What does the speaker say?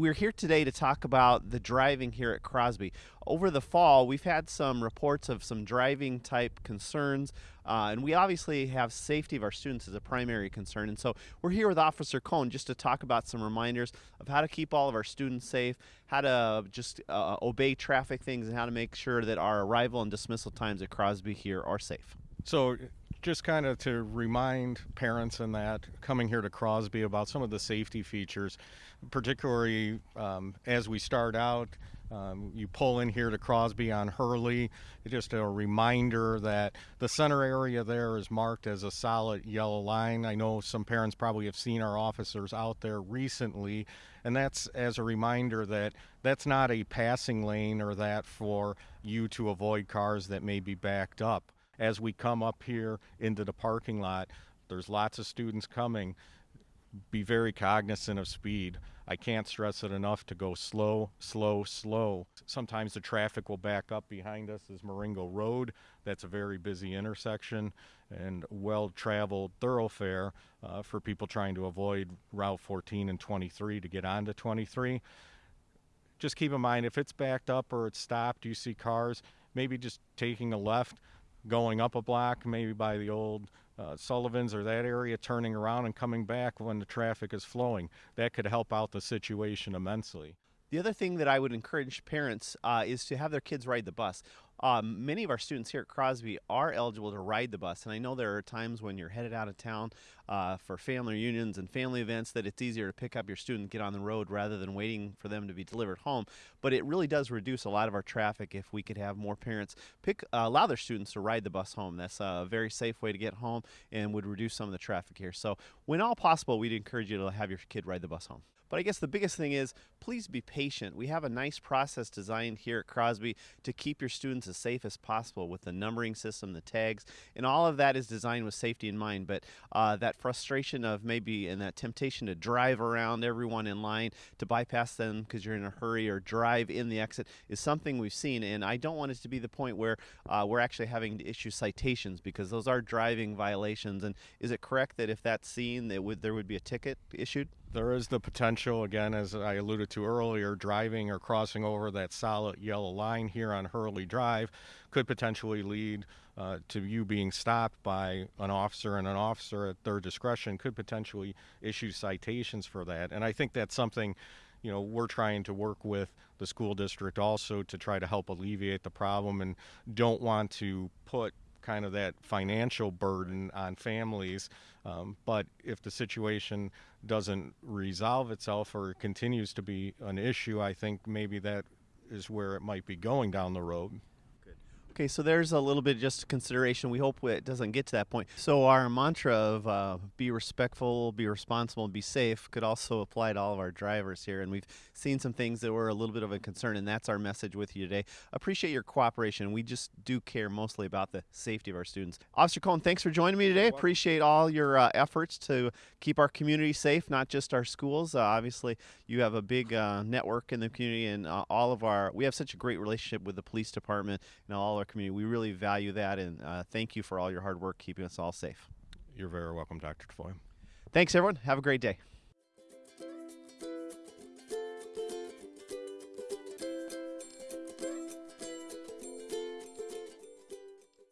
we're here today to talk about the driving here at Crosby. Over the fall, we've had some reports of some driving type concerns, uh, and we obviously have safety of our students as a primary concern. And so we're here with Officer Cohn just to talk about some reminders of how to keep all of our students safe, how to just uh, obey traffic things, and how to make sure that our arrival and dismissal times at Crosby here are safe. So, just kind of to remind parents and that coming here to Crosby about some of the safety features, particularly um, as we start out. Um, you pull in here to Crosby on Hurley. Just a reminder that the center area there is marked as a solid yellow line. I know some parents probably have seen our officers out there recently, and that's as a reminder that that's not a passing lane or that for you to avoid cars that may be backed up as we come up here into the parking lot. There's lots of students coming. Be very cognizant of speed. I can't stress it enough to go slow, slow, slow. Sometimes the traffic will back up behind us is Marengo Road. That's a very busy intersection and well traveled thoroughfare uh, for people trying to avoid Route 14 and 23 to get onto 23. Just keep in mind if it's backed up or it's stopped, you see cars, maybe just taking a left going up a block, maybe by the old uh, Sullivan's or that area, turning around and coming back when the traffic is flowing. That could help out the situation immensely. The other thing that I would encourage parents uh, is to have their kids ride the bus. Um, many of our students here at Crosby are eligible to ride the bus, and I know there are times when you're headed out of town uh, for family reunions and family events that it's easier to pick up your student, get on the road rather than waiting for them to be delivered home. But it really does reduce a lot of our traffic if we could have more parents pick uh, allow their students to ride the bus home. That's a very safe way to get home and would reduce some of the traffic here. So, when all possible, we'd encourage you to have your kid ride the bus home. But I guess the biggest thing is please be patient. We have a nice process designed here at Crosby to keep your students as safe as possible with the numbering system, the tags, and all of that is designed with safety in mind. But uh, that frustration of maybe and that temptation to drive around everyone in line to bypass them because you're in a hurry or drive in the exit is something we've seen. And I don't want it to be the point where uh, we're actually having to issue citations because those are driving violations. And is it correct that if that's seen, that would there would be a ticket issued? There is the potential, again, as I alluded to earlier, driving or crossing over that solid yellow line here on Hurley Drive could potentially lead uh, to you being stopped by an officer, and an officer at their discretion could potentially issue citations for that. And I think that's something you know we're trying to work with the school district also to try to help alleviate the problem and don't want to put kind of that financial burden on families. Um, but if the situation doesn't resolve itself or continues to be an issue, I think maybe that is where it might be going down the road. Okay, so there's a little bit of just consideration. We hope it doesn't get to that point. So our mantra of uh, be respectful, be responsible, and be safe could also apply to all of our drivers here. And we've seen some things that were a little bit of a concern, and that's our message with you today. Appreciate your cooperation. We just do care mostly about the safety of our students. Officer Cohen, thanks for joining me today. Appreciate all your uh, efforts to keep our community safe, not just our schools. Uh, obviously, you have a big uh, network in the community, and uh, all of our we have such a great relationship with the police department and all our community. We really value that, and uh, thank you for all your hard work keeping us all safe. You're very welcome, Dr. Tafoya. Thanks, everyone. Have a great day.